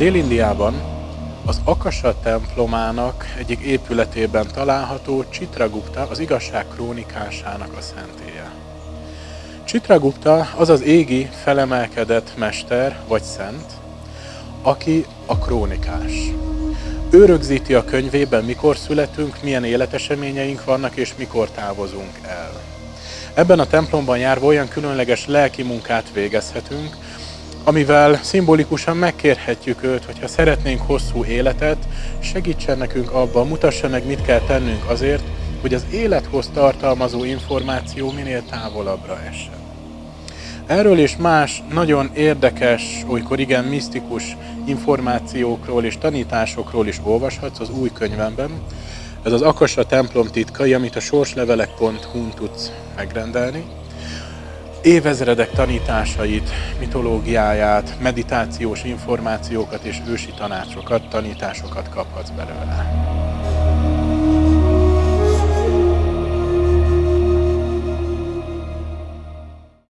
Dél-Indiában az Akasa templomának egyik épületében található Chitragupta az igazság krónikásának a szentélye. Chitragupta az az égi felemelkedett mester vagy szent, aki a krónikás. Ő rögzíti a könyvében, mikor születünk, milyen életeseményeink vannak, és mikor távozunk el. Ebben a templomban járva olyan különleges lelki munkát végezhetünk, amivel szimbolikusan megkérhetjük őt, hogyha szeretnénk hosszú életet, segítsen nekünk abban, mutassa meg, mit kell tennünk azért, hogy az élethoz tartalmazó információ minél távolabbra essen. Erről és más nagyon érdekes, olykor igen misztikus információkról és tanításokról is olvashatsz az új könyvemben. Ez az Akasa templom titkai, amit a sorslevelek.hu-n tudsz megrendelni. Évezredek tanításait, mitológiáját, meditációs információkat és ősi tanácsokat, tanításokat kaphatsz belőle.